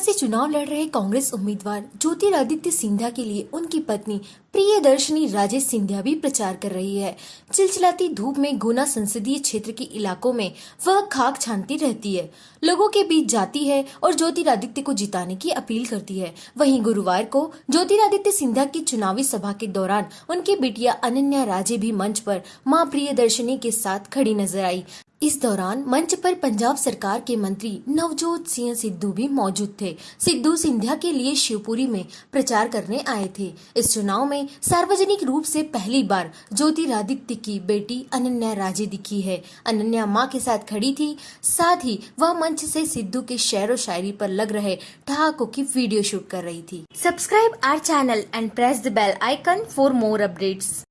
से चुनाव लड़ रहे कांग्रेस उम्मीदवार ज्योतिरादित्य सिंधिया के लिए उनकी पत्नी प्रियदर्शनी राजेश सिंधिया भी प्रचार कर रही है। चिलचिलाती धूप में गुना संसदीय क्षेत्र के इलाकों में वह खाक छानती रहती है। लोगों के बीच जाती है और ज्योतिरादित्य को जिताने की अपील करती है। वहीं गुरुवार को ज्योतिरादित्य सिंधिया की चुनावी सभा के दौरान उनकी बिटिया अनन्या राजे भी मंच पर माँ प्रियदर्शनी के साथ खड़ी नज़र आई। इस दौरान मंच पर पंजाब सरकार के मंत्री नवजोत सिंह सिद्धू भी मौजूद थे। सिद्धू सिंधिया के लिए शिवपुरी में प्रचार करने आए थे। इस चुनाव में सार्वजनिक रूप से पहली बार ज्योतिरादित्य की बेटी अनन्या राजे दिखी है। अनन्या माँ के साथ खड़ी थी, साथ ही वह मंच से सिद्धू के शेर शायरी पर लग रहे ठहाकों की वीडियो शूट कर रही थी। Subscribe our channel and press the bell icon for more updates.